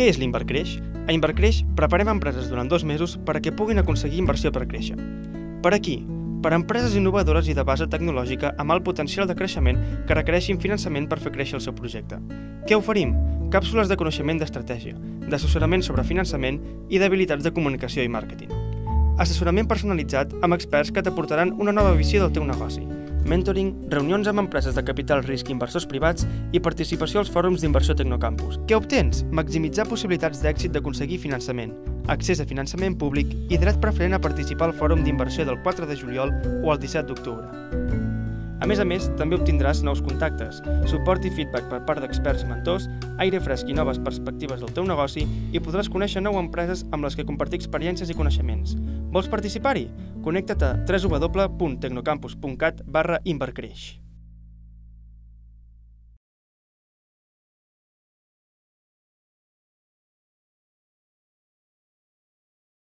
Què és l'Invercreix? A Invercreix preparem empreses durant dos mesos perquè puguin aconseguir inversió per créixer. Per aquí, per a empreses innovadores i de base tecnològica amb alt potencial de creixement que requereixin finançament per fer créixer el seu projecte. Què oferim? Càpsules de coneixement d'estratègia, d'assessorament sobre finançament i d'habilitats de comunicació i màrqueting. Assessorament personalitzat amb experts que t'aportaran una nova visió del teu negoci. Mentoring, reunions amb empreses de capital risc i inversors privats i participació als fòrums d'inversió Tecnocampus. Què obtens? Maximitzar possibilitats d'èxit d'aconseguir finançament, accés a finançament públic i dret preferent a participar al fòrum d'inversió del 4 de juliol o el 17 d'octubre. A més a més, també obtindràs nous contactes, suport i feedback per part d'experts i mentors, aire fresc i noves perspectives del teu negoci i podràs conèixer nou empreses amb les que compartir experiències i coneixements. Vols participar-hi? Connecta't a www.tecnocampus.cat barra Invercreix.